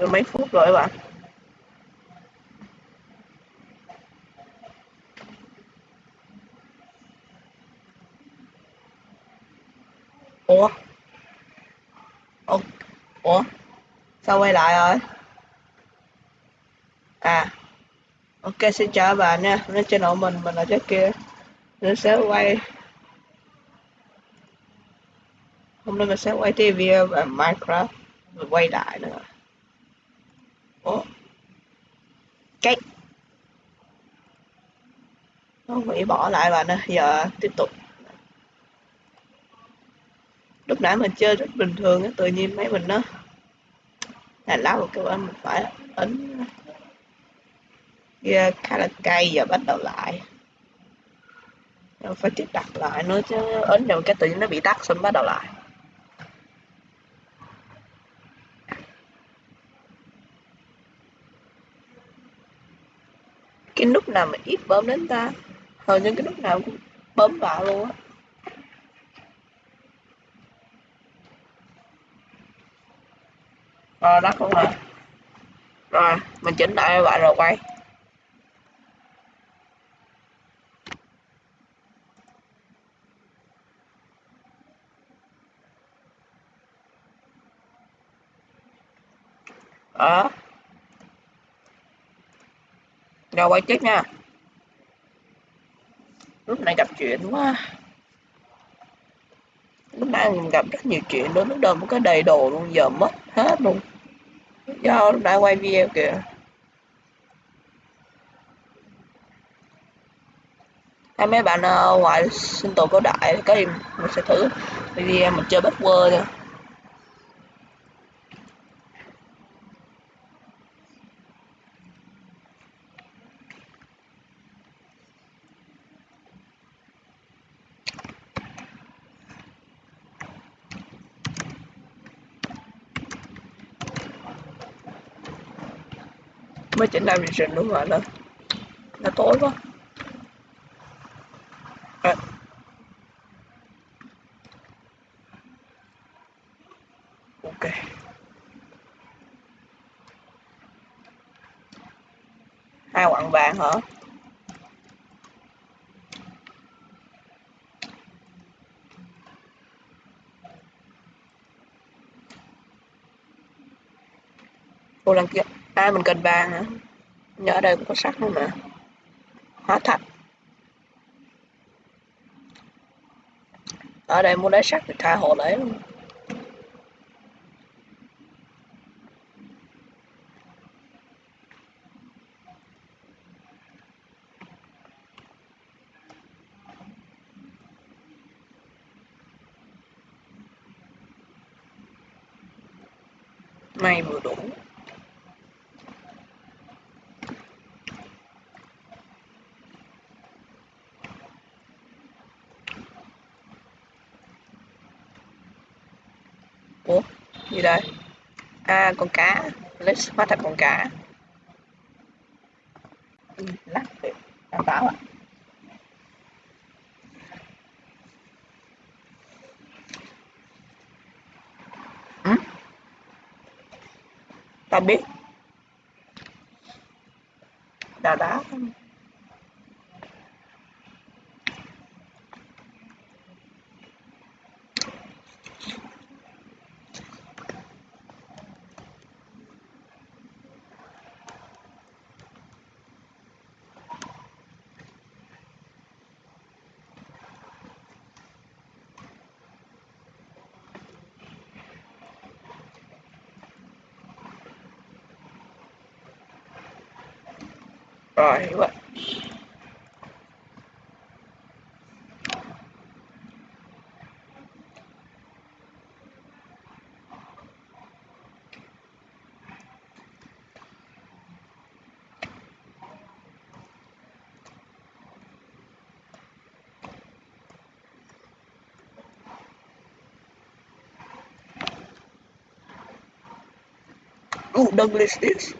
được mấy phút rồi các bạn. Ủa? Ủa, ủa? sao quay lại rồi? À. Ok xin chào các bạn nha. Lên channel mình mình là trái kia mình sẽ quay. Hôm nay mình sẽ quay TV về Minecraft. Mình quay lại nữa ủa? Cái nó bị bỏ lại và nè, giờ tiếp tục. Lúc nãy mình chơi rất bình thường á, tự nhiên mấy mình nó là lá một cái mình phải ấn kia khá là cay, giờ bắt đầu lại. Rồi phải tiếp đặt lại nữa chứ, ấn vào cái tự nhiên nó bị tắt xong bắt đầu lại. Cái nút nào mà ít bấm đến ta? Hầu như cái nút nào cũng bấm vào luôn á. Rồi đó không rồi rồi, mình chỉnh lại lại rồi quay. Đó rồi quay tiếp nha. Lúc này gặp chuyện quá. Lúc nãy mình gặp rất nhiều chuyện đó lúc đầu mới có đầy đồ luôn, giờ mất hết luôn. Do lúc nãy quay video kìa. Hay mấy bạn ờ, ngoài sinh tồn có đại, có gì mình sẽ thử video mình chơi bất quơ nha. Mới chỉnh lại rình đúng rồi lên nó tối quá. À. ok. Hai quặng vàng hả? Ủa lần kia À mình cần vàng hả? Nhớ ở đây cũng có sắt luôn mà. Hóa thạch. Ở đây muốn lấy sắt thì tha hồ lấy luôn. Ủa? Gì đây? À con cá. Let's hóa thành con cá. Ừ, lắc được đảm bảo ạ. Ta biết. Đào đá. Rồi hiểu rồi. Ooh, Douglas this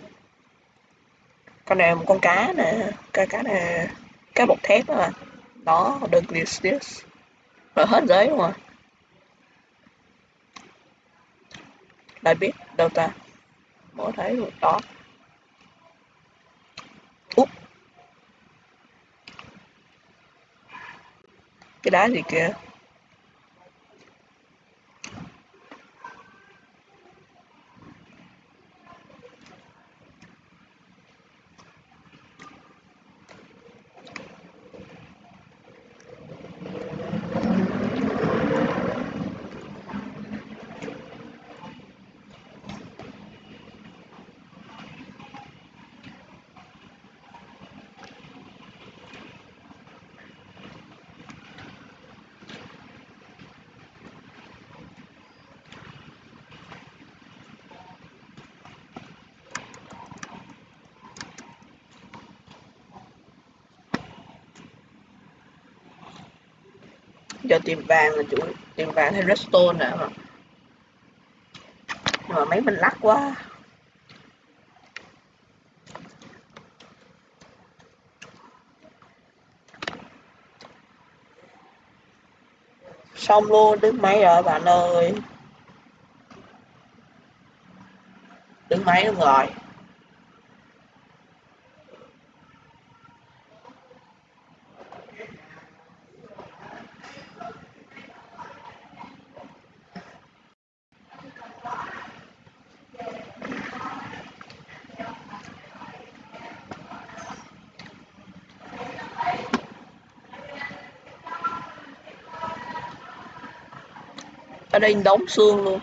con này một con cá nè. Cái cá này cái bọc thép đó mà. Đó đừng glistius rồi hết giấy luôn à? lại biết đâu ta? Mới thấy rồi, đó. Úp. Cái đá gì kìa? Giờ tìm vàng là chủ tìm vàng hay redstone nè mà nhưng mà mấy mình lắc quá. Xong luôn, đứng máy rồi, bạn ơi. Đứng máy luôn rồi. Ở đây đóng xương luôn.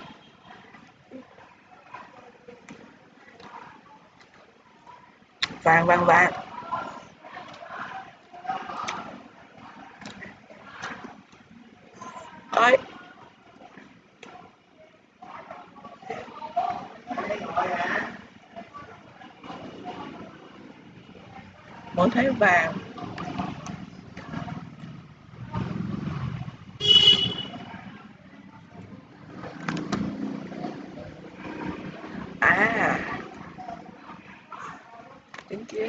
Vàng vàng vàng. Ơi mới thấy vàng à chính kia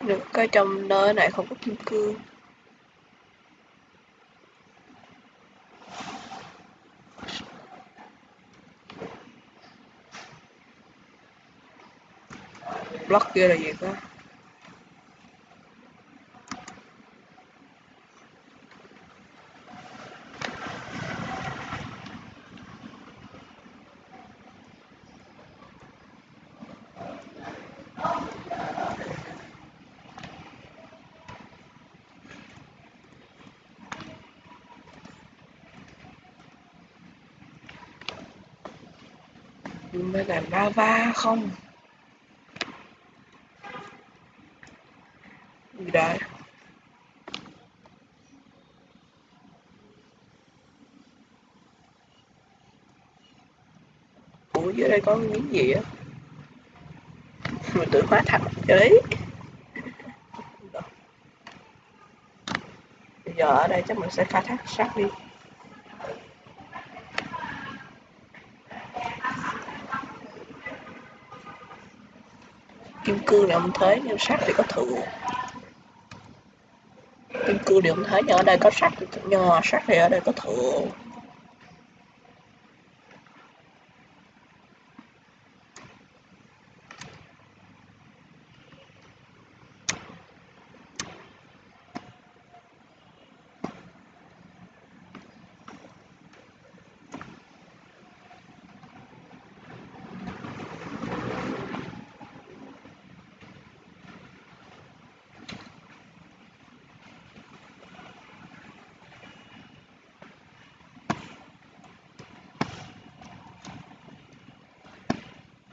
được coi trong nơi này không có kim cương. Block kia là gì cơ mới là lava không? Gì đấy? Ủa, dưới đây có miếng gì á? Mình tự hóa thạch đấy. Bây giờ ở đây chắc mình sẽ khai thác sắt đi. Kim cương thì ông thấy nhưng sắt thì có thượng kim cương thì ông thấy nhưng ở đây có sắt nhưng mà sắt thì ở đây có thượng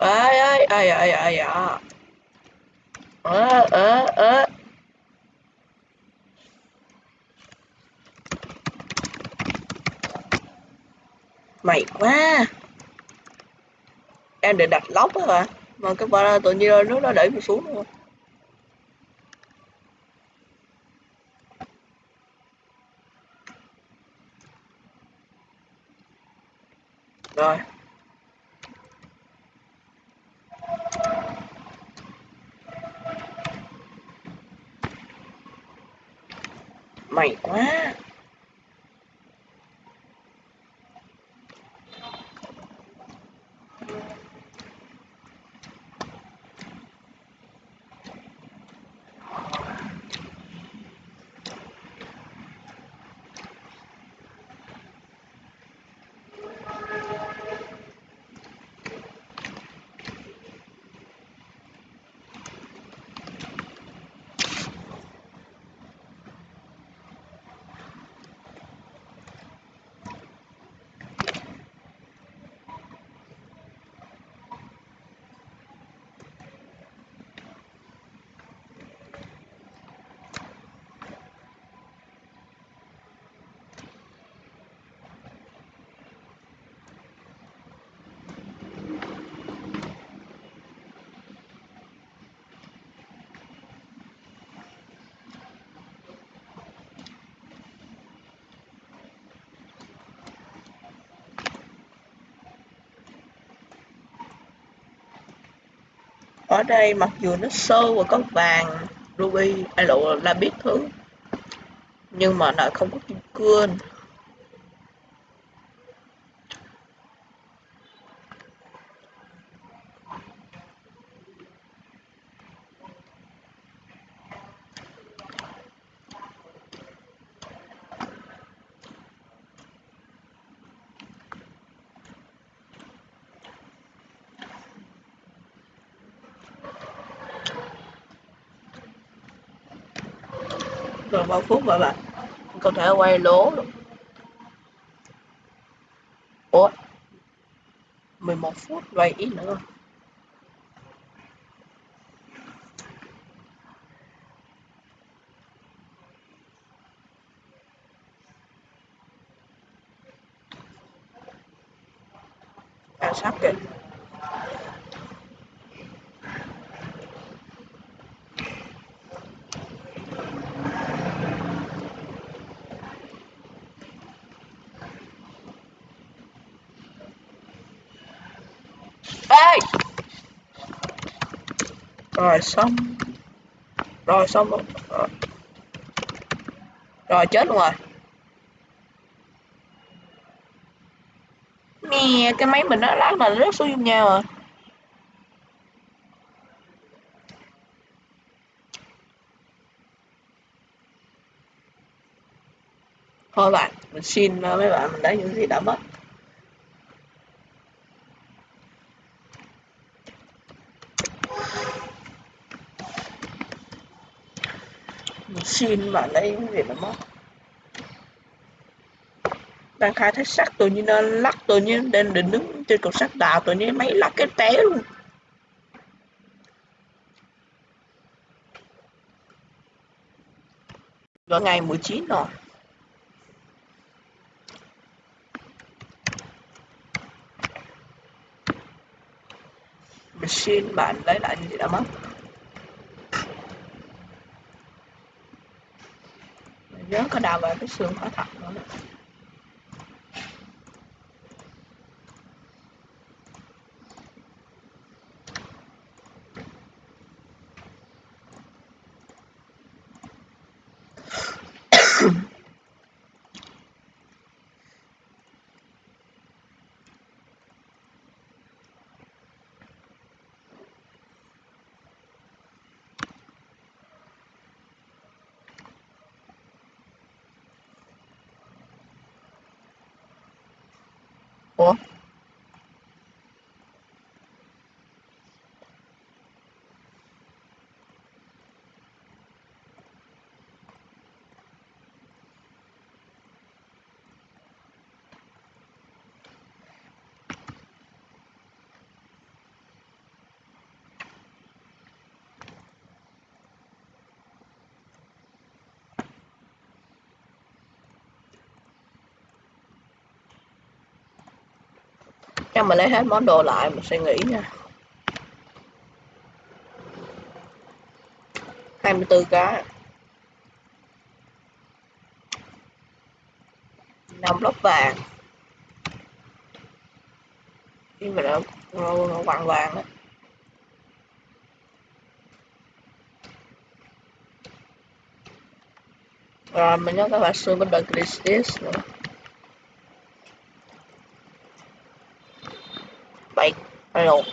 ai ai ai ai ai à. Ờ ờ ờ. Mày quá. Em để đặt lóc á hả? Mà cái ba tự nhiên nước nó đẩy mình xuống luôn rồi mày quá. Ở đây mặc dù nó sơ và có vàng ruby ai lộ là biết thứ, nhưng mà nó không có kim cương. Rồi bao phút mà bạn có thể quay lố luôn. Ủa? 11 phút quay ít nữa à sắp kìa. Rồi xong. Rồi xong rồi. Rồi, chết luôn rồi. Nè cái máy mình nó lát là rớt xuống nhau rồi, thôi bạn mình xin ờ, mấy bạn mình lấy những gì đã mất mình xin bạn lấy những gì mà mất đang khai thác sắt tự nhiên nó lắc tự nhiên đang định đứng trên cột sắt đào tự nhiên, máy lắc cái té luôn. Vào ngày 19 rồi. Mình xin bạn lấy lại những gì đã mất nhớ có đào vào cái xương hóa thật nữa ủa cho mình lấy hết món đồ lại mình sẽ nghỉ nha. 24 cá. 5 lốc vàng. Khi mà nó, nó, nó vàng vàng đó rồi mình nhớ các bạn xưa bên đời Christis nữa. Bảy rồi